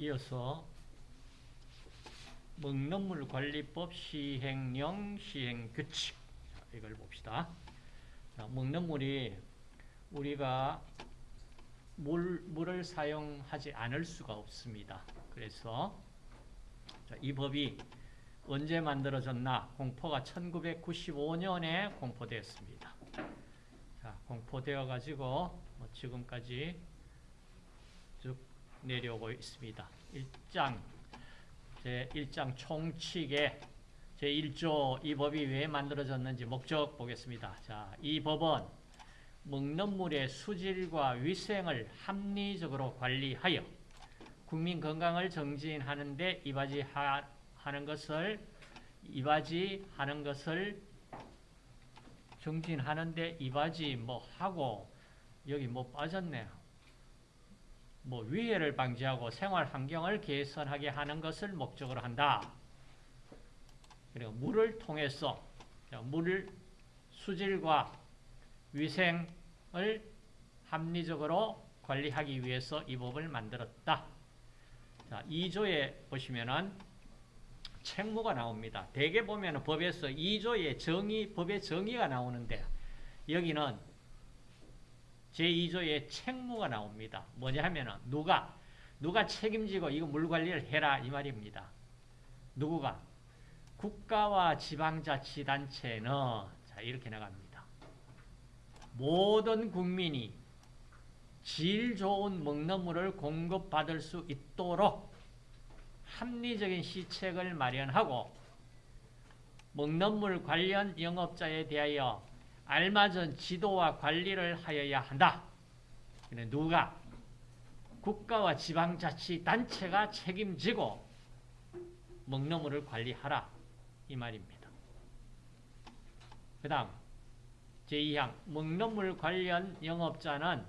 이어서 먹는물관리법 시행령 시행규칙 이걸 봅시다. 자, 먹는물이 우리가 물, 물을 사용하지 않을 수가 없습니다. 그래서 자, 이 법이 언제 만들어졌나? 공포가 1995년에 공포되었습니다. 자, 공포되어 가지고 뭐 지금까지 쭉 내려오고 있습니다. 1장 제 1장 총칙에 제 1조 이 법이 왜 만들어졌는지 목적 보겠습니다. 자, 이 법은 먹는 물의 수질과 위생을 합리적으로 관리하여 국민 건강을 정진하는 데 이바지하는 것을 이바지하는 것을 정진하는 데 이바지 뭐 하고 여기 뭐 빠졌네요. 뭐 위해를 방지하고 생활 환경을 개선하게 하는 것을 목적으로 한다. 그리고 물을 통해서 물을 수질과 위생을 합리적으로 관리하기 위해서 이 법을 만들었다. 자, 2조에 보시면은 책무가 나옵니다. 대개 보면 법에서 2조의 정의, 법의 정의가 나오는데 여기는 제2조의 책무가 나옵니다. 뭐냐 하면은 누가 누가 책임지고 이거 물 관리를 해라 이 말입니다. 누구가 국가와 지방자치단체는 자 이렇게 나갑니다. 모든 국민이 질 좋은 먹는 물을 공급받을 수 있도록 합리적인 시책을 마련하고 먹는 물 관련 영업자에 대하여 알맞은 지도와 관리를 하여야 한다. 누가? 국가와 지방자치단체가 책임지고 먹는 물을 관리하라. 이 말입니다. 그 다음 제2항 먹는 물 관련 영업자는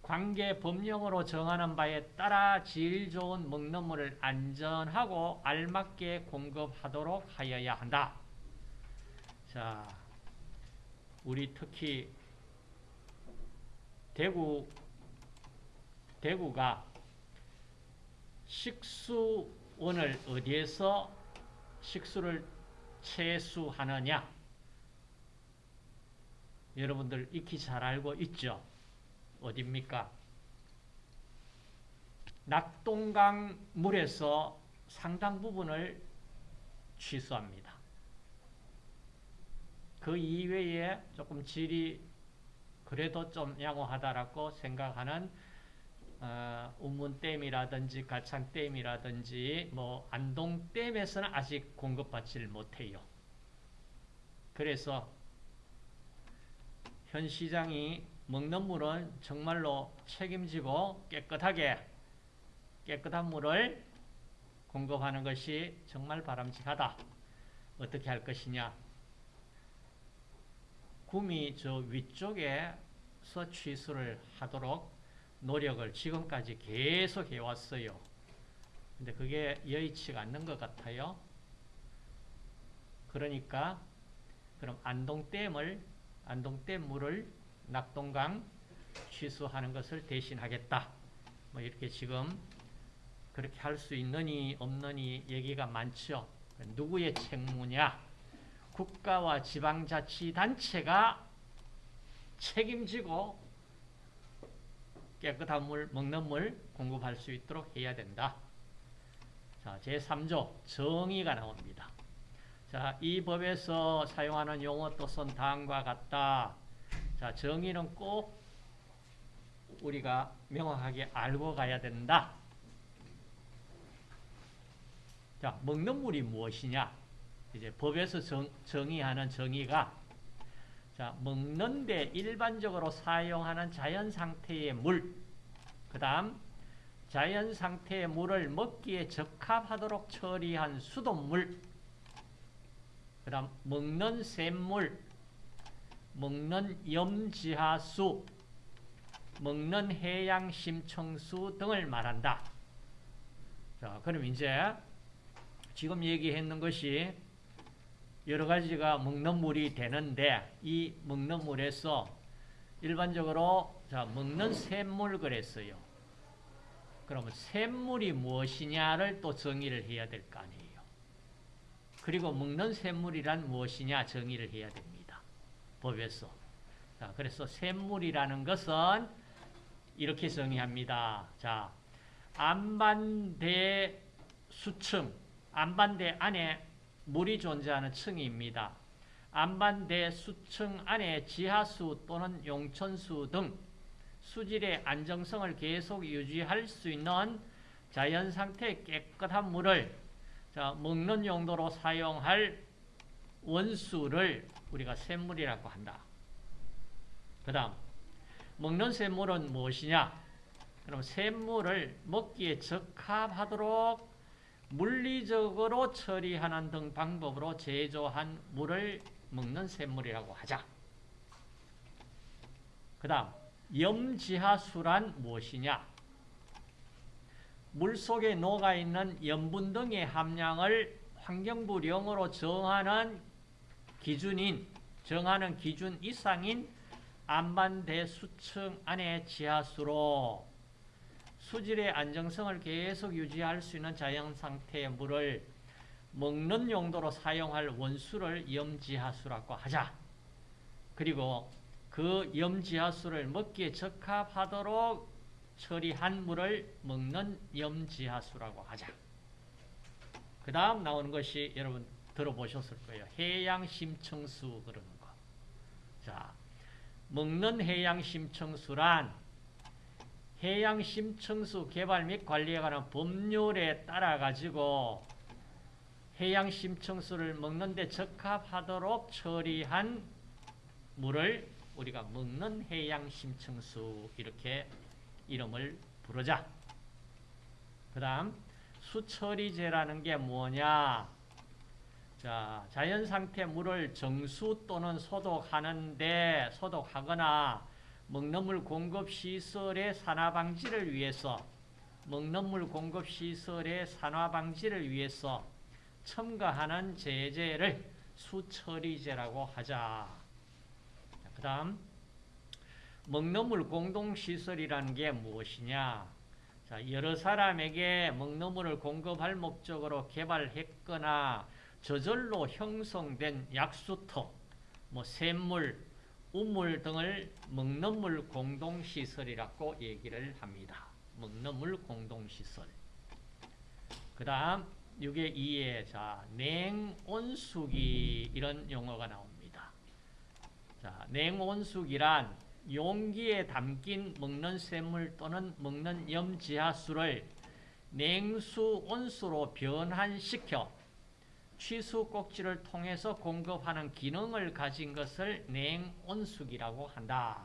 관계 법령으로 정하는 바에 따라 질 좋은 먹는 물을 안전하고 알맞게 공급하도록 하여야 한다. 자, 우리 특히 대구 대구가 식수원을 어디에서 식수를 채수하느냐? 여러분들 익히 잘 알고 있죠? 어딥니까? 낙동강 물에서 상당 부분을 취수합니다. 그 이외에 조금 질이 그래도 좀 양호하다라고 생각하는 어, 운문댐이라든지 가창댐이라든지 뭐 안동댐에서는 아직 공급받지를 못해요. 그래서 현 시장이 먹는 물은 정말로 책임지고 깨끗하게 깨끗한 물을 공급하는 것이 정말 바람직하다. 어떻게 할 것이냐? 구미 저 위쪽에서 취수를 하도록 노력을 지금까지 계속 해왔어요. 근데 그게 여의치가 않는 것 같아요. 그러니까 그럼 안동댐을 안동댐 물을 낙동강 취수하는 것을 대신하겠다. 뭐 이렇게 지금 그렇게 할 수 있느니 없느니 얘기가 많죠. 누구의 책무냐? 국가와 지방자치단체가 책임지고 깨끗한 물, 먹는 물 공급할 수 있도록 해야 된다. 자, 제3조 정의가 나옵니다. 자, 이 법에서 사용하는 용어 뜻은 다음과 같다. 자, 정의는 꼭 우리가 명확하게 알고 가야 된다. 자, 먹는 물이 무엇이냐? 이제 법에서 정, 정의하는 정의가 자, 먹는데 일반적으로 사용하는 자연 상태의 물, 그 다음 자연 상태의 물을 먹기에 적합하도록 처리한 수돗물, 그 다음 먹는 샘물, 먹는 염지하수, 먹는 해양 심청수 등을 말한다. 자, 그럼 이제 지금 얘기했는 것이 여러 가지가 먹는 물이 되는데 이 먹는 물에서 일반적으로 자 먹는 샘물 그랬어요. 그러면 샘물이 무엇이냐를 또 정의를 해야 될 거 아니에요. 그리고 먹는 샘물이란 무엇이냐 정의를 해야 됩니다. 법에서. 자, 그래서 샘물이라는 것은 이렇게 정의합니다. 자, 안반대 수층, 안반대 안에 물이 존재하는 층입니다. 안반대 수층 안에 지하수 또는 용천수 등 수질의 안정성을 계속 유지할 수 있는 자연 상태의 깨끗한 물을 자, 먹는 용도로 사용할 원수를 우리가 샘물이라고 한다. 그 다음 먹는 샘물은 무엇이냐? 그럼 샘물을 먹기에 적합하도록 물리적으로 처리하는 등 방법으로 제조한 물을 먹는 샘물이라고 하자. 그 다음 염지하수란 무엇이냐? 물 속에 녹아있는 염분 등의 함량을 환경부령으로 정하는 기준인, 정하는 기준 이상인 안반대 수층 안의 지하수로 수질의 안정성을 계속 유지할 수 있는 자연 상태의 물을 먹는 용도로 사용할 원수를 염지하수라고 하자. 그리고 그 염지하수를 먹기에 적합하도록 처리한 물을 먹는 염지하수라고 하자. 그 다음 나오는 것이 여러분 들어보셨을 거예요. 해양심청수 그러는 거. 자, 먹는 해양심청수란 해양심청수 개발 및 관리에 관한 법률에 따라 가지고 해양심청수를 먹는 데 적합하도록 처리한 물을 우리가 먹는 해양심청수 이렇게 이름을 부르자. 그 다음 수처리제라는 게 뭐냐? 자, 자연 상태 물을 정수 또는 소독하는데 소독하거나 먹는 물 공급 시설의 산화 방지를 위해서 먹는 물 공급 시설의 산화 방지를 위해서 첨가하는 제재를 수처리제라고 하자. 그 다음 먹는 물 공동시설이라는 게 무엇이냐? 자, 여러 사람에게 먹는 물을 공급할 목적으로 개발했거나 저절로 형성된 약수터, 뭐 샘물, 우물 등을 먹는 물 공동시설이라고 얘기를 합니다. 먹는 물 공동시설. 그 다음 6의 2에 자, 냉온수기 이런 용어가 나옵니다. 자, 냉온수기란 용기에 담긴 먹는 샘물 또는 먹는 염지하수를 냉수 온수로 변환시켜 취수 꼭지를 통해서 공급하는 기능을 가진 것을 냉온수기라고 한다.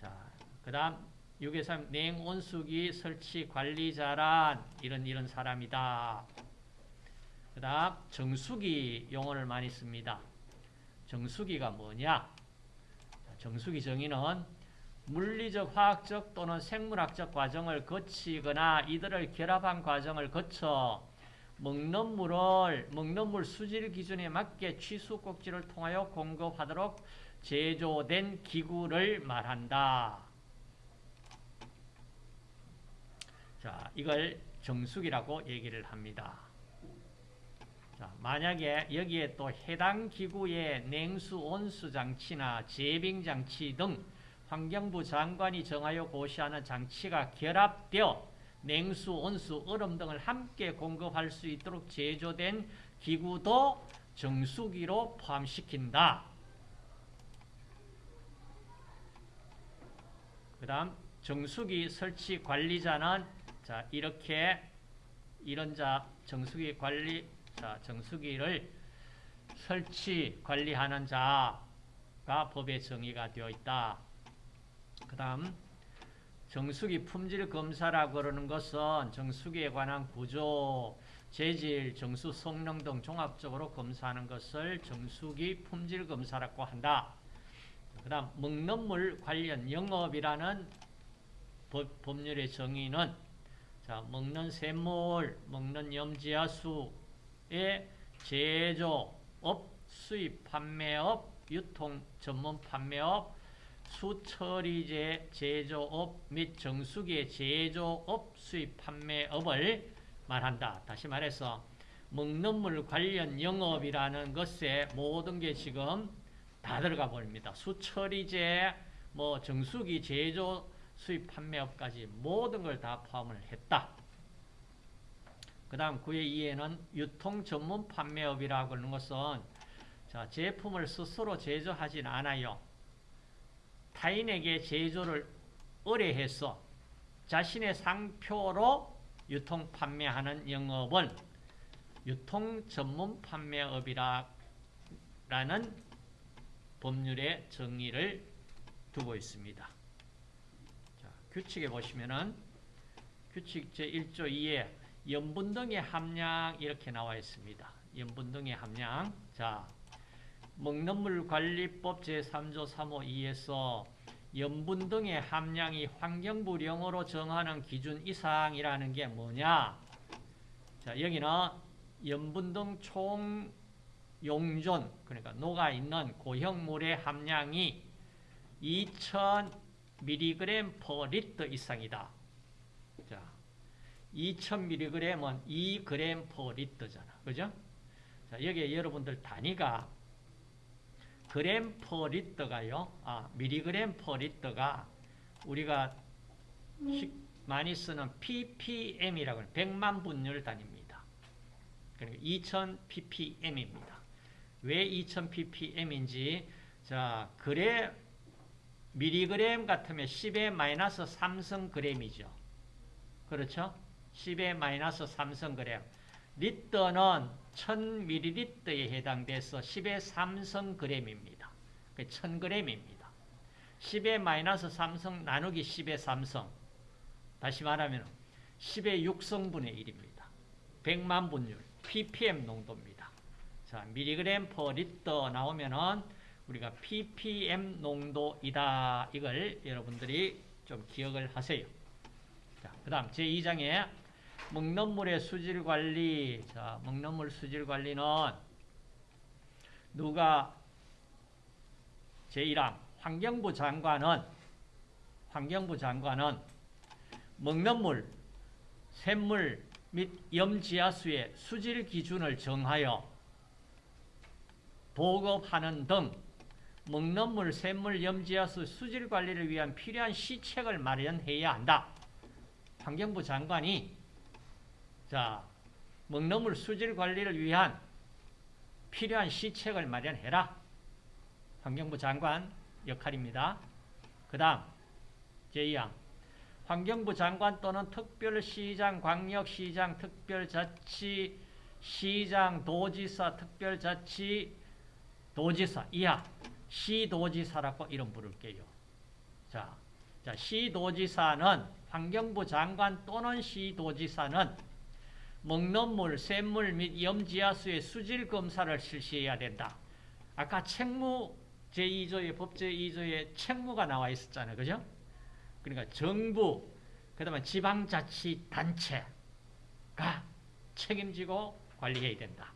자, 그 다음 6의 3 냉온수기 설치 관리자란 이런 이런 사람이다. 그 다음 정수기 용어를 많이 씁니다. 정수기가 뭐냐? 정수기 정의는 물리적, 화학적 또는 생물학적 과정을 거치거나 이들을 결합한 과정을 거쳐 먹는 물을 먹는 물 수질 기준에 맞게 취수 꼭지를 통하여 공급하도록 제조된 기구를 말한다. 자, 이걸 정수기라고 얘기를 합니다. 자, 만약에 여기에 또 해당 기구의 냉수 온수 장치나 제빙 장치 등 환경부 장관이 정하여 고시하는 장치가 결합되어 냉수, 온수, 얼음 등을 함께 공급할 수 있도록 제조된 기구도 정수기로 포함시킨다. 그 다음 정수기 설치 관리자는 자 이렇게 이런 자 정수기 관리 자 정수기를 설치 관리하는 자가 법에 정의가 되어 있다. 그 다음 정수기 품질 검사라고 그러는 것은 정수기에 관한 구조, 재질, 정수 성능 등 종합적으로 검사하는 것을 정수기 품질 검사라고 한다. 그 다음 먹는 물 관련 영업이라는 법, 법률의 정의는 자, 먹는 샘물, 먹는 염지하수의 제조업, 수입 판매업, 유통 전문 판매업, 수처리제 제조업 및 정수기의 제조업 수입 판매업을 말한다. 다시 말해서 먹는 물 관련 영업이라는 것에 모든 게 지금 다 들어가 버립니다. 수처리제, 뭐 정수기 제조 수입 판매업까지 모든 걸 다 포함을 했다. 그 다음 9의 2에는 유통 전문 판매업이라고 하는 것은 자, 제품을 스스로 제조하진 않아요. 타인에게 제조를 의뢰해서 자신의 상표로 유통 판매하는 영업은 유통 전문 판매업이라는 법률의 정의를 두고 있습니다. 자, 규칙에 보시면은 규칙 제1조 2에 염분 등의 함량 이렇게 나와 있습니다. 염분 등의 함량. 자, 먹는 물 관리법 제3조 3호 2에서 염분 등의 함량이 환경부령으로 정하는 기준 이상이라는 게 뭐냐? 자, 여기는 염분 등 총 용존, 그러니까 녹아있는 고형물의 함량이 2000mg per 리터 이상이다. 자, 2000mg은 2g per 리터잖아. 그죠? 자, 여기에 여러분들 단위가 그램 per 리터가요. 아, 밀리그램 per 리터가 우리가 많이 쓰는 ppm이라고 하는 100만 분율 단위입니다. 그러니까 2000 ppm입니다. 왜 2000 ppm인지 자, 그래 밀리그램 같으면 10의 마이너스 3승 그램이죠. 그렇죠? 10의 마이너스 3승 그램. 리터는 1000ml에 해당돼서 10의 3성 그램입니다. 1000g입니다. 10의 마이너스 3성 나누기 10의 3성. 다시 말하면 10의 6성분의 1입니다. 100만 분율, ppm 농도입니다. 자, 미리그램 퍼 리터 나오면은 우리가 ppm 농도이다. 이걸 여러분들이 좀 기억을 하세요. 자, 그 다음 제2장에 먹는 물의 수질 관리. 자, 먹는 물 수질 관리는 누가 제1항 환경부 장관은 환경부 장관은 먹는 물, 샘물 및 염지하수의 수질 기준을 정하여 보급하는 등 먹는 물, 샘물, 염지하수 수질 관리를 위한 필요한 시책을 마련해야 한다. 환경부 장관이 자, 먹는 물 수질 관리를 위한 필요한 시책을 마련해라. 환경부 장관 역할입니다. 그 다음 제2항 환경부 장관 또는 특별시장, 광역시장, 특별자치, 시장, 도지사, 특별자치, 도지사 이하 시도지사라고 이름 부를게요. 자, 자 시도지사는 환경부 장관 또는 시도지사는 먹는 물, 샘물 및 염지하수의 수질 검사를 실시해야 된다. 아까 책무 제2조의 법 제2조에 책무가 나와 있었잖아요. 그죠? 그러니까 정부, 그 다음에 지방자치단체가 책임지고 관리해야 된다.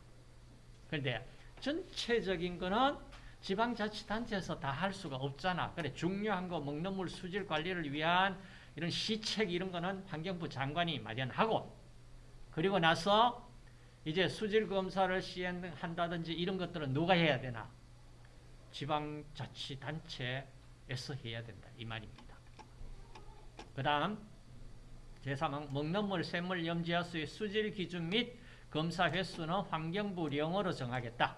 그런데 전체적인 거는 지방자치단체에서 다 할 수가 없잖아. 그래, 중요한 거 먹는 물 수질 관리를 위한 이런 시책 이런 거는 환경부 장관이 마련하고 그리고 나서 이제 수질 검사를 시행한다든지 이런 것들은 누가 해야 되나? 지방자치단체에서 해야 된다. 이 말입니다. 그 다음 제3항 먹는 물, 샘물, 염지하수의 수질 기준 및 검사 횟수는 환경부령으로 정하겠다.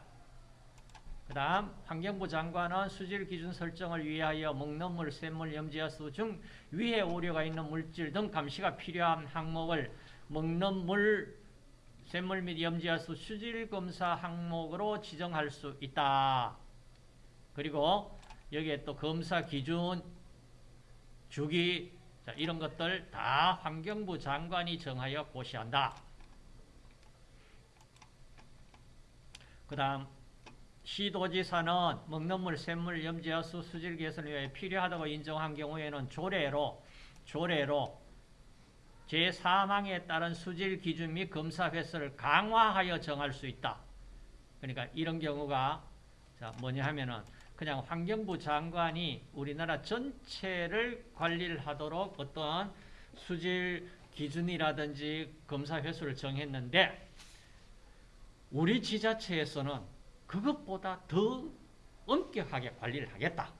그 다음 환경부 장관은 수질 기준 설정을 위하여 먹는 물, 샘물, 염지하수 중 위해 오류가 있는 물질 등 감시가 필요한 항목을 먹는 물, 샘물 및 염지하수 수질 검사 항목으로 지정할 수 있다. 그리고 여기에 또 검사 기준, 주기, 자, 이런 것들 다 환경부 장관이 정하여 고시한다. 그 다음 시도지사는 먹는 물, 샘물, 염지하수 수질 개선을 위해 필요하다고 인정한 경우에는 조례로 조례로 제3항에 따른 수질 기준 및 검사 횟수를 강화하여 정할 수 있다. 그러니까 이런 경우가 자 뭐냐 하면은 그냥 환경부 장관이 우리나라 전체를 관리를 하도록 어떤 수질 기준이라든지 검사 횟수를 정했는데 우리 지자체에서는 그것보다 더 엄격하게 관리를 하겠다.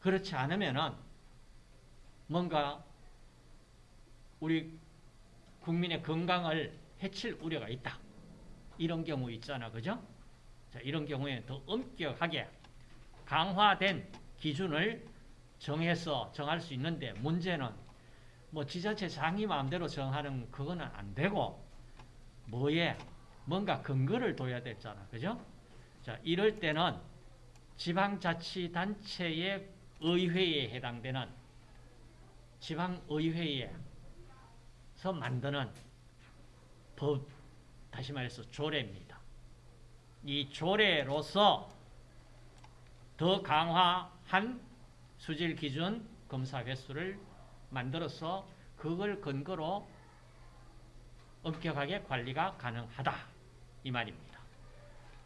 그렇지 않으면은 뭔가 우리 국민의 건강을 해칠 우려가 있다. 이런 경우 있잖아. 그죠? 자, 이런 경우에 더 엄격하게 강화된 기준을 정해서 정할 수 있는데 문제는 뭐 지자체 장이 마음대로 정하는 그거는 안 되고 뭐에 뭔가 근거를 둬야 되잖아. 그죠? 자, 이럴 때는 지방자치단체의 의회에 해당되는 지방의회에 서 만드는 법, 다시 말해서 조례입니다. 이 조례로서 더 강화한 수질 기준 검사 횟수를 만들어서 그걸 근거로 엄격하게 관리가 가능하다 이 말입니다.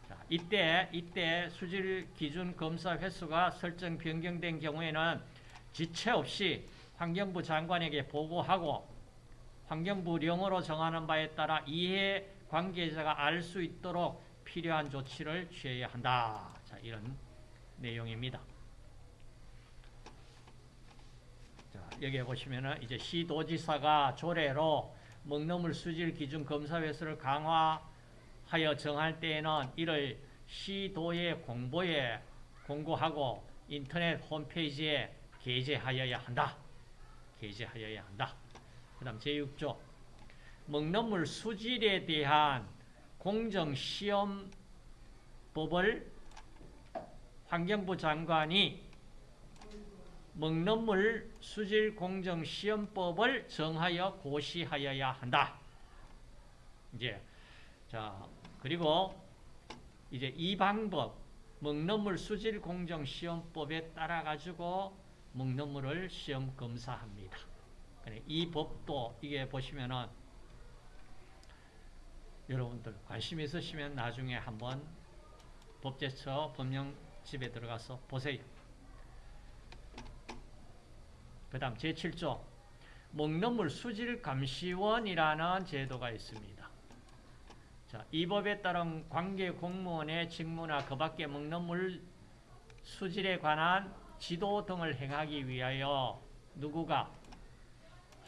자, 이때 이때 수질 기준 검사 횟수가 설정 변경된 경우에는 지체 없이 환경부 장관에게 보고하고 환경부령으로 정하는 바에 따라 이해 관계자가 알 수 있도록 필요한 조치를 취해야 한다. 자, 이런 내용입니다. 자, 여기 보시면은 이제 시도지사가 조례로 먹너물 수질 기준 검사 횟수를 강화하여 정할 때에는 이를 시도의 공보에 공고하고 인터넷 홈페이지에 게재하여야 한다. 게재하여야 한다. 그 다음 제6조 먹너물 수질에 대한 공정시험법을 환경부 장관이 먹는물 수질 공정 시험법을 정하여 고시하여야 한다. 이제 자 그리고 이제 이 방법 먹는물 수질 공정 시험법에 따라 가지고 먹는물을 시험 검사합니다. 이 법도 이게 보시면은 여러분들 관심 있으시면 나중에 한번 법제처 법령집에 들어가서 보세요. 그 다음 제7조 먹는물 수질감시원이라는 제도가 있습니다. 자, 이 법에 따른 관계 공무원의 직무나 그 밖의 먹는물 수질에 관한 지도 등을 행하기 위하여 누구가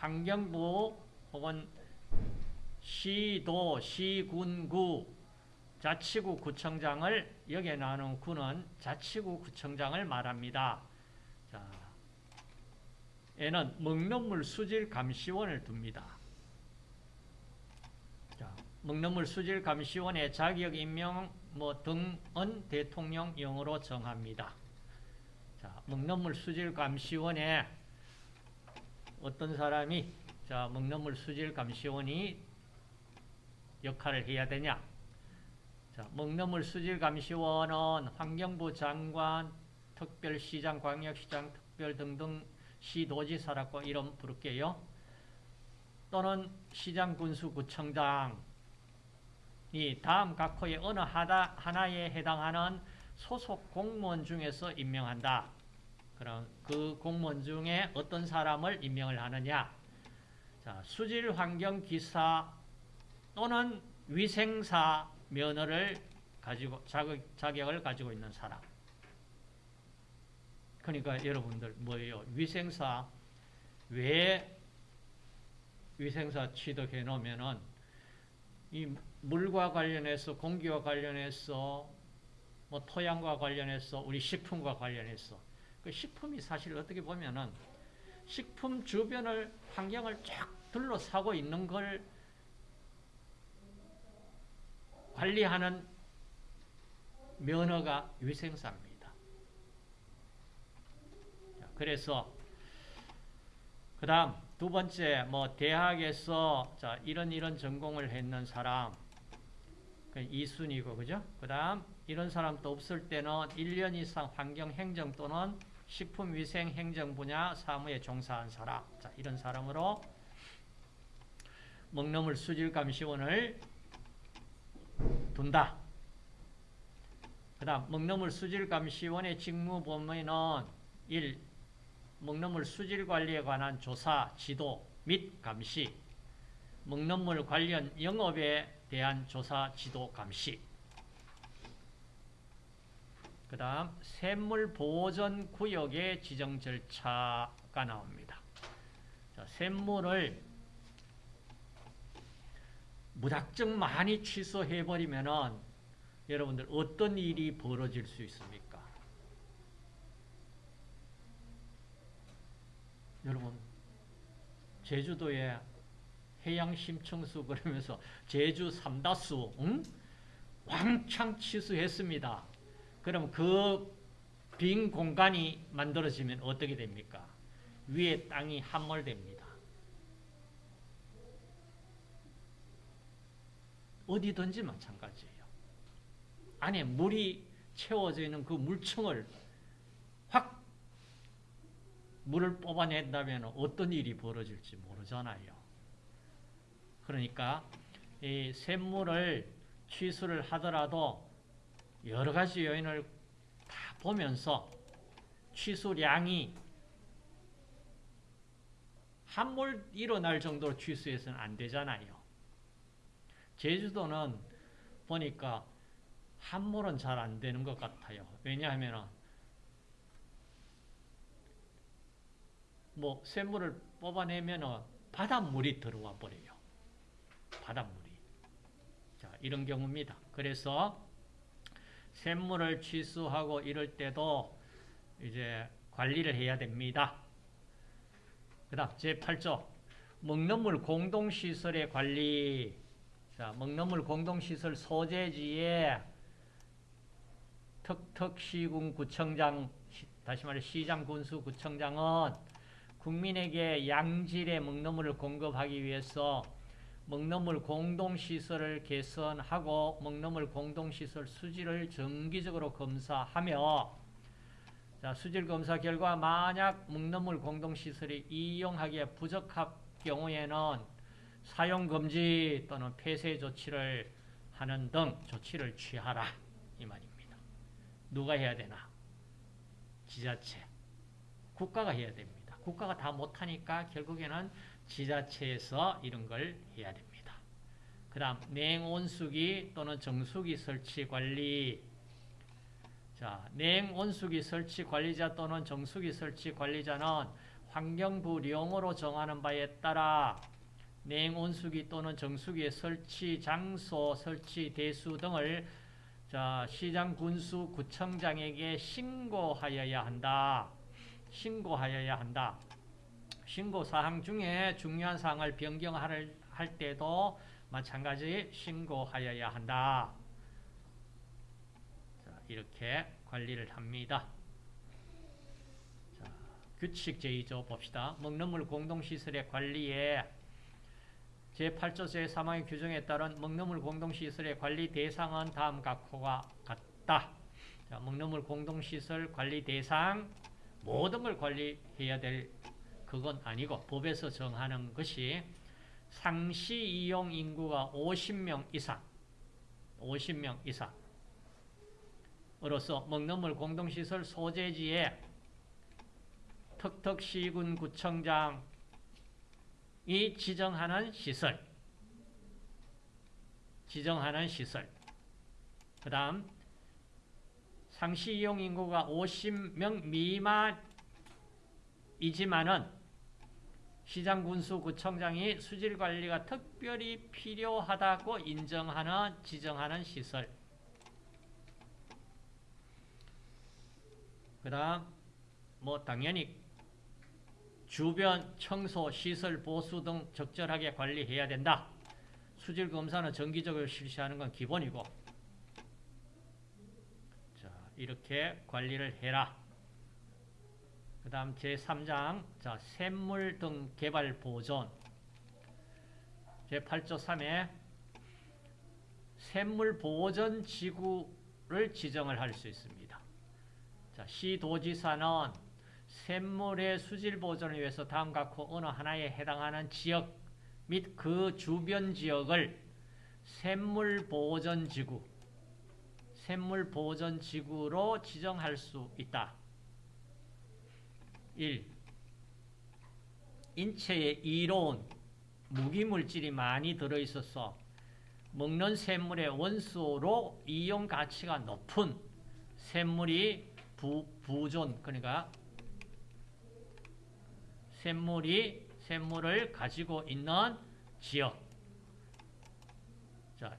환경부 혹은 시도, 시군구, 자치구 구청장을 여기에 나오는 구는 자치구 구청장을 말합니다. 자, 에는 먹는물 수질 감시원을 둡니다. 자, 먹는물 수질 감시원의 자격 임명 뭐 등은 대통령령으로 정합니다. 자, 먹는물 수질 감시원에 어떤 사람이 자, 먹는물 수질 감시원이 역할을 해야 되냐? 자, 먹는물 수질 감시원은 환경부 장관, 특별시장, 광역시장, 특별 등등 시도지사라고 이름 부를게요. 또는 시장 군수구청장이 다음 각 호의 어느 하다, 하나에 해당하는 소속 공무원 중에서 임명한다. 그럼 그 공무원 중에 어떤 사람을 임명을 하느냐? 자, 수질 환경 기사 또는 위생사 면허를 가지고 자격, 자격을 가지고 있는 사람. 그러니까 여러분들 뭐예요? 위생사 왜 위생사 취득해 놓으면은 이 물과 관련해서 공기와 관련해서 뭐 토양과 관련해서 우리 식품과 관련해서 그 식품이 사실 어떻게 보면은 식품 주변을 환경을 쫙 둘러싸고 있는 걸 관리하는 면허가 위생사입니다. 그래서 그 다음 두 번째 뭐 대학에서 자 이런 이런 전공을 했는 사람 그 이순이고 그죠? 그 다음 이런 사람도 없을 때는 1년 이상 환경행정 또는 식품위생행정 분야 사무에 종사한 사람 자 이런 사람으로 먹너물 수질감시원을 둔다. 그그 다음 먹너물 수질감시원의 직무 범위는 1. 먹너물 수질 관리에 관한 조사, 지도 및 감시 먹너물 관련 영업에 대한 조사, 지도, 감시 그 다음 샘물 보전 구역의 지정 절차가 나옵니다. 자, 샘물을 무작정 많이 취소해버리면은 여러분들 어떤 일이 벌어질 수 있습니까? 여러분 제주도에 해양 심청수 그러면서 제주 삼다수 응? 왕창 취수했습니다. 그럼 그 빈 공간이 만들어지면 어떻게 됩니까? 위에 땅이 함몰됩니다. 어디든지 마찬가지예요. 안에 물이 채워져 있는 그 물층을 확 물을 뽑아낸다면 어떤 일이 벌어질지 모르잖아요. 그러니까 이 샘물을 취수를 하더라도 여러 가지 요인을 다 보면서 취수량이 한몰 일어날 정도로 취수해서는 안 되잖아요. 제주도는 보니까 한몰은 잘 안 되는 것 같아요. 왜냐하면 뭐 샘물을 뽑아내면 바닷물이 들어와 버려요. 바닷물이. 자, 이런 경우입니다. 그래서 샘물을 취수하고 이럴 때도 이제 관리를 해야 됩니다. 그 다음 제8조 먹는 물 공동시설의 관리 자, 먹는 물 공동시설 소재지에 턱턱시군 구청장 다시 말해 시장 군수 구청장은 국민에게 양질의 먹는 물을 공급하기 위해서 먹너물 공동시설을 개선하고 먹너물 공동시설 수질을 정기적으로 검사하며 자, 수질 검사 결과 만약 먹너물 공동시설이 이용하기에 부적합 경우에는 사용 금지 또는 폐쇄 조치를 하는 등 조치를 취하라 이 말입니다. 누가 해야 되나? 지자체, 국가가 해야 됩니다. 국가가 다 못하니까 결국에는 지자체에서 이런 걸 해야 됩니다. 그 다음 냉온수기 또는 정수기 설치 관리 자, 냉온수기 설치 관리자 또는 정수기 설치 관리자는 환경부령으로 정하는 바에 따라 냉온수기 또는 정수기의 설치 장소, 설치 대수 등을 자, 시장 군수 구청장에게 신고하여야 한다. 신고하여야 한다. 신고 사항 중에 중요한 사항을 변경할 할 때도 마찬가지 신고하여야 한다. 자, 이렇게 관리를 합니다. 자, 규칙 제2조 봅시다. 먹는물 공동시설의 관리에 제8조 제3항의 규정에 따른 먹는물 공동시설의 관리 대상은 다음 각호가 같다. 자, 먹는물 공동시설 관리 대상 모든 걸 관리해야 될 그건 아니고 법에서 정하는 것이 상시 이용 인구가 50명 이상 50명 이상. 으로서 먹는물 공동시설 소재지에 턱턱시군 구청장이 지정하는 시설 지정하는 시설. 그 다음 상시 이용 인구가 50명 미만이지만은 시장군수구청장이 수질관리가 특별히 필요하다고 인정하는 지정하는 시설 그 다음 뭐 당연히 주변 청소, 시설 보수 등 적절하게 관리해야 된다. 수질 검사는 정기적으로 실시하는 건 기본이고 자 이렇게 관리를 해라. 그 다음 제3장 자 샘물 등 개발 보존 제8조 3에 샘물 보존 지구를 지정을 할 수 있습니다. 자, 시도지사는 샘물의 수질 보존을 위해서 다음 각호 어느 하나에 해당하는 지역 및 그 주변 지역을 샘물 보존 지구 샘물 보전 지구로 지정할 수 있다. 1. 인체에 이로운 무기물질이 많이 들어있어서 먹는 샘물의 원소로 이용 가치가 높은 샘물이 부, 부존 그러니까 샘물이 샘물을 가지고 있는 지역 자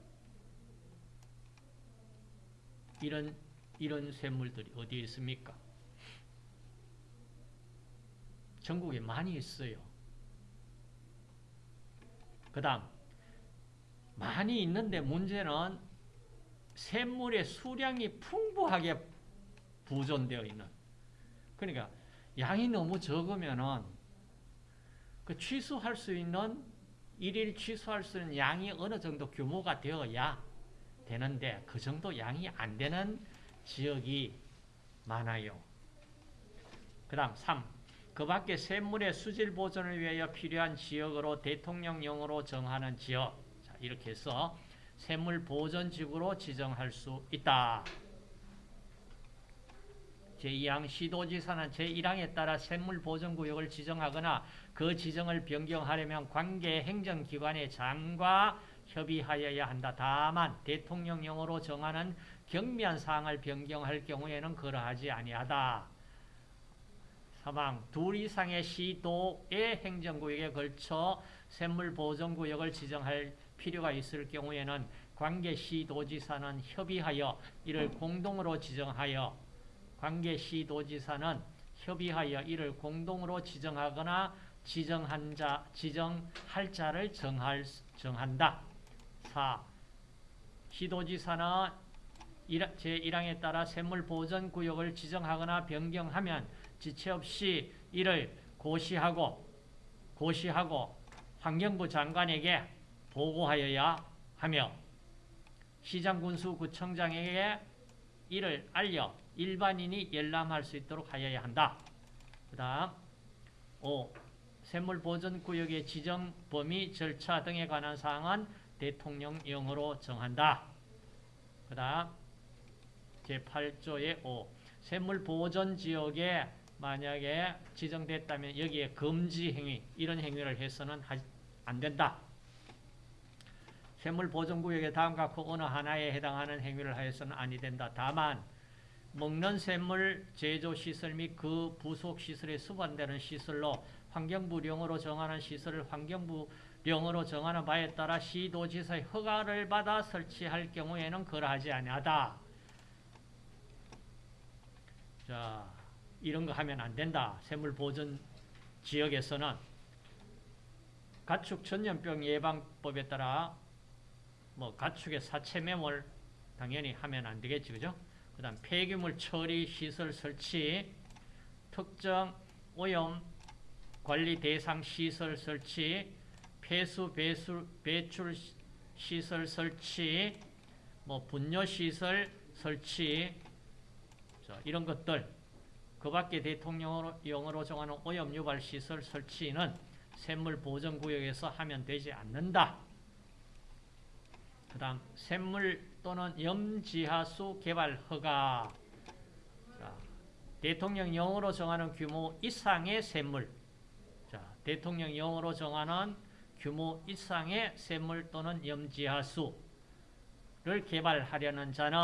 이런 이런 샘물들이 어디에 있습니까? 전국에 많이 있어요. 그 다음 많이 있는데 문제는 샘물의 수량이 풍부하게 부존되어 있는 그러니까 양이 너무 적으면은 그 취수할 수 있는 일일 취수할 수 있는 양이 어느 정도 규모가 되어야 되는데 그 정도 양이 안 되는 지역이 많아요. 그 다음 3. 그 밖에 샘물의 수질 보존을 위하여 필요한 지역으로 대통령령으로 정하는 지역 자, 이렇게 해서 샘물 보존지구로 지정할 수 있다. 제2항 시도지사는 제1항에 따라 샘물 보존구역을 지정하거나 그 지정을 변경하려면 관계 행정기관의 장과 협의하여야 한다. 다만 대통령령으로 정하는 경미한 사항을 변경할 경우에는 그러하지 아니하다. 사망 둘 이상의 시도의 행정구역에 걸쳐 샘물보존구역을 지정할 필요가 있을 경우에는 관계 시도지사는 협의하여 이를 공동으로 지정하여 관계 시도지사는 협의하여 이를 공동으로 지정하거나 지정한 자, 지정할 자를 정할, 정한다. 4. 시도지사는 제1항에 따라 샘물보전구역을 지정하거나 변경하면 지체 없이 이를 고시하고 고시하고 환경부 장관에게 보고하여야 하며 시장군수구청장에게 이를 알려 일반인이 열람할 수 있도록 하여야 한다. 그 다음 5. 샘물보전구역의 지정 범위, 절차 등에 관한 사항은 대통령령으로 정한다. 그 다음 제8조의 5. 샘물보전지역에 만약에 지정됐다면 여기에 금지 행위, 이런 행위를 해서는 안 된다. 샘물보존구역의 다음과 그 어느 하나에 해당하는 행위를 하여서는 아니 된다. 다만 먹는 샘물 제조시설 및 그 부속시설에 수반되는 시설로 환경부령으로 정하는 시설을 환경부령으로 정하는 바에 따라 시도지사의 허가를 받아 설치할 경우에는 그러하지 아니하다. 자, 이런 거 하면 안 된다. 샘물 보존 지역에서는 가축 전염병 예방법에 따라 뭐 가축의 사체 매몰 당연히 하면 안 되겠지, 그죠? 그 다음 폐기물 처리 시설 설치, 특정 오염 관리 대상 시설 설치, 폐수 배수, 배출 시설 설치, 뭐 분뇨 시설 설치, 자, 이런 것들 그 밖에 대통령령으로 정하는 오염 유발 시설 설치는 샘물 보전 구역에서 하면 되지 않는다. 그 다음 샘물 또는 염지하수 개발 허가. 자, 대통령령으로 정하는 규모 이상의 샘물. 자, 대통령령으로 정하는 규모 이상의 샘물 또는 염지하수를 개발하려는 자는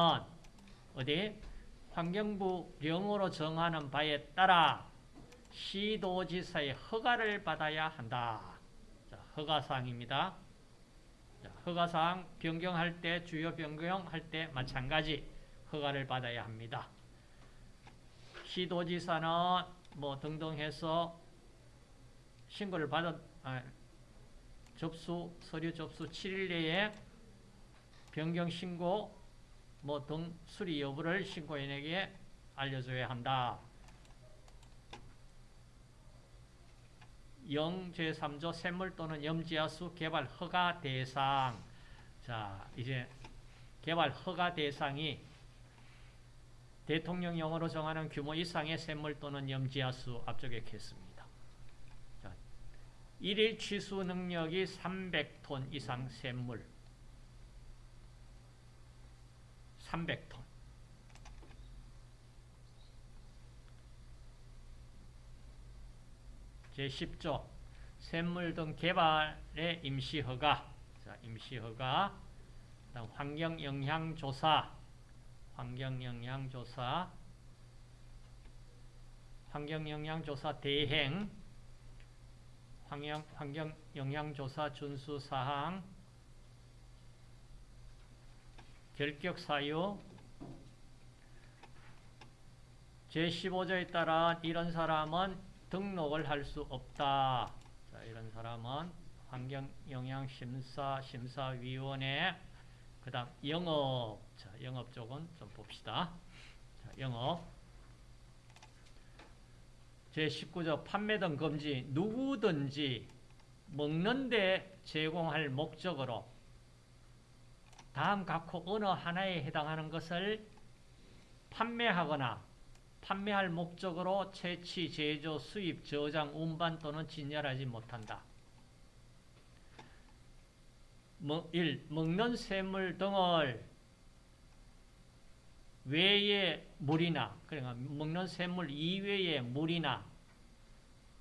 어디 환경부 령으로 정하는 바에 따라 시도지사의 허가를 받아야 한다. 자, 허가사항입니다. 허가사항 변경할 때 주요 변경할 때 마찬가지 허가를 받아야 합니다. 시도지사는 뭐 등등 해서 신고를 받아 아, 접수 서류 접수 7일 내에 변경 신고 뭐 등 수리 여부를 신고인에게 알려줘야 한다. 영 제3조 샘물 또는 염지하수 개발 허가 대상 자 이제 개발 허가 대상이 대통령령으로 정하는 규모 이상의 샘물 또는 염지하수 앞쪽에 했습니다. 자, 일일 취수 능력이 300톤 이상 샘물 300톤. 제10조. 샘물 등 개발의 임시허가. 자, 임시허가. 다음 환경영향조사. 환경영향조사. 환경영향조사 대행. 환경, 환경영향조사 준수사항. 결격 사유. 제15조에 따라 이런 사람은 등록을 할 수 없다. 자, 이런 사람은 환경영향심사 심사위원회 그 다음 영업 자, 영업 쪽은 좀 봅시다. 자, 영업 제19조 판매 등 금지 누구든지 먹는데 제공할 목적으로 다음 각호 어느 하나에 해당하는 것을 판매하거나 판매할 목적으로 채취, 제조, 수입, 저장, 운반 또는 진열하지 못한다. 1. 먹는 샘물 등을 외의 물이나 그러니까 먹는 샘물 이외의 물이나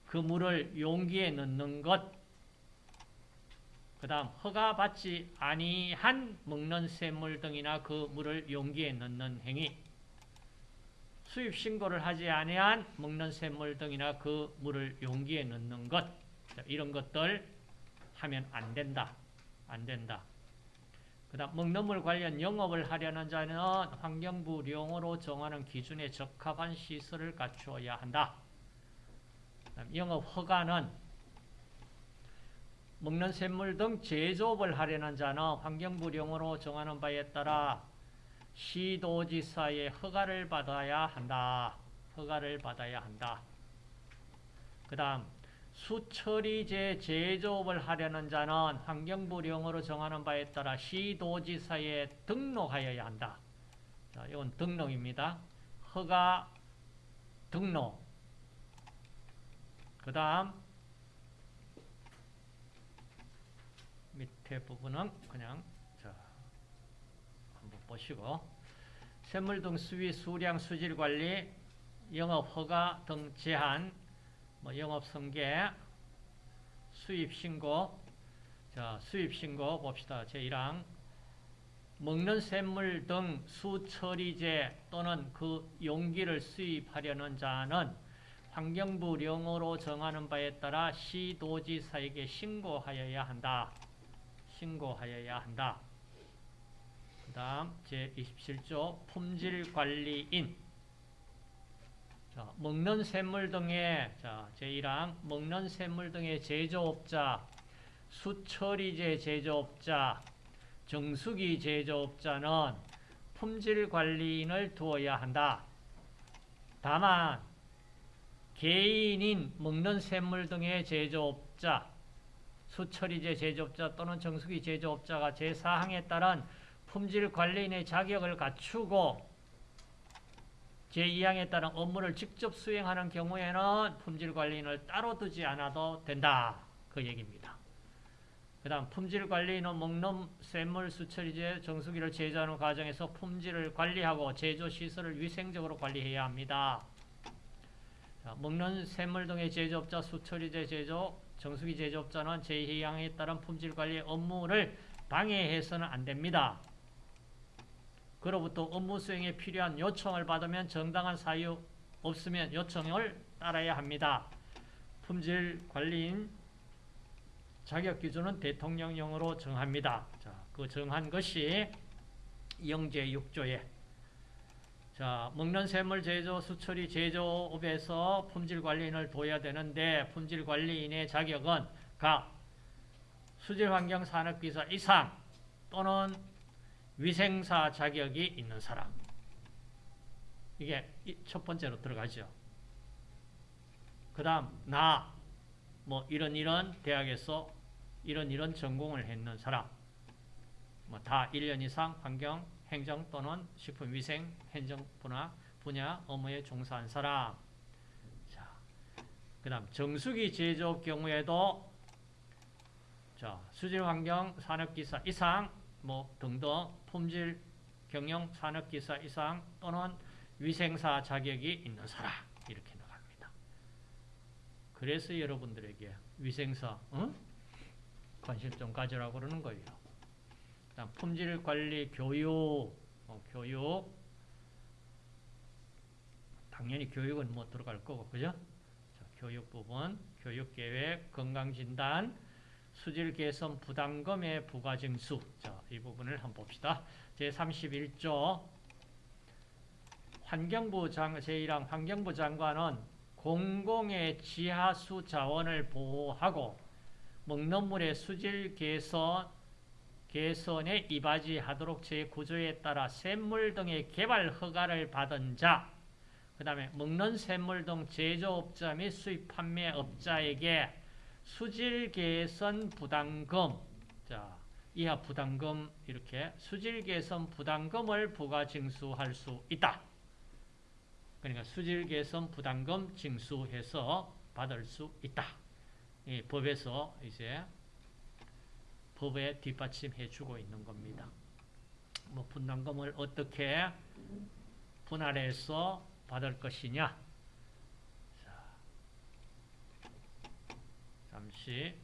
그 물을 용기에 넣는 것. 그 다음 허가 받지 아니한 먹는 샘물 등이나 그 물을 용기에 넣는 행위. 수입 신고를 하지 아니한 먹는 샘물 등이나 그 물을 용기에 넣는 것 자, 이런 것들 하면 안 된다. 안 된다. 그 다음 먹는 물 관련 영업을 하려는 자는 환경부령으로 정하는 기준에 적합한 시설을 갖추어야 한다. 영업 허가는 먹는 샘물 등 제조업을 하려는 자는 환경부령으로 정하는 바에 따라 시도지사의 허가를 받아야 한다. 허가를 받아야 한다. 그 다음 수처리제 제조업을 하려는 자는 환경부령으로 정하는 바에 따라 시도지사에 등록하여야 한다. 자, 이건 등록입니다. 허가 등록. 그 다음 밑에 부분은 그냥 자, 한번 보시고 샘물 등 수위, 수량, 수질 관리, 영업 허가 등 제한, 뭐 영업 성계, 수입 신고. 자, 수입 신고 봅시다. 제1항. 먹는 샘물 등 수처리제 또는 그 용기를 수입하려는 자는 환경부령으로 정하는 바에 따라 시도지사에게 신고하여야 한다. 신고하여야 한다. 그 다음 제27조 품질관리인 자, 먹는 샘물 등의 자, 제1항 먹는 샘물 등의 제조업자 수처리제 제조업자 정수기 제조업자는 품질관리인을 두어야 한다. 다만 개인인 먹는 샘물 등의 제조업자 수처리제 제조업자 또는 정수기 제조업자가 제4항에 따른 품질 관리인의 자격을 갖추고 제2항에 따른 업무를 직접 수행하는 경우에는 품질 관리인을 따로 두지 않아도 된다. 그 얘기입니다. 그 다음 품질 관리인은 먹는 샘물 수처리제 정수기를 제조하는 과정에서 품질을 관리하고 제조 시설을 위생적으로 관리해야 합니다. 자, 먹는 샘물 등의 제조업자 수처리제 제조 정수기 제조업자는 제2항에 따른 품질관리 업무를 방해해서는 안 됩니다. 그로부터 업무 수행에 필요한 요청을 받으면 정당한 사유 없으면 요청을 따라야 합니다. 품질관리인 자격기준은 대통령령으로 정합니다. 자, 그 정한 것이 영제 6조에 자, 먹는 샘물 제조, 수처리 제조업에서 품질관리인을 둬야 되는데 품질관리인의 자격은 각 수질환경산업기사 이상 또는 위생사 자격이 있는 사람. 이게 첫 번째로 들어가죠. 그 다음 나, 뭐 이런 이런 대학에서 이런 이런 전공을 했는 사람. 뭐 다 1년 이상 환경, 행정 또는 식품위생, 행정 분야, 분야 업무에 종사한 사람. 자, 그 다음 정수기 제조업 경우에도 자, 수질 환경 산업기사 이상 뭐 등등 품질 경영 산업기사 이상 또는 위생사 자격이 있는 사람 이렇게 나갑니다. 그래서 여러분들에게 위생사 어? 관심 좀 가지라고 그러는 거예요. 그다음 품질 관리 교육 어, 교육 당연히 교육은 뭐 들어갈 거고 그죠? 자, 교육 부분 교육 계획 건강 진단 수질 개선 부담금의 부과 증수 자, 이 부분을 한번 봅시다. 제 31조 환경부 장 제1항 환경부 장관은 공공의 지하수 자원을 보호하고 먹는 물의 수질 개선 개선에 이바지하도록 제9조에 따라 샘물 등의 개발 허가를 받은 자, 그 다음에 먹는 샘물 등 제조업자 및 수입 판매업자에게 수질 개선 부담금, 자, 이하 부담금 이렇게 수질 개선 부담금을 부과 징수할 수 있다. 그러니까 수질 개선 부담금 징수해서 받을 수 있다. 이 법에서 이제 법에 뒷받침해 주고 있는 겁니다. 뭐 분담금을 어떻게 분할해서 받을 것이냐? 자, 잠시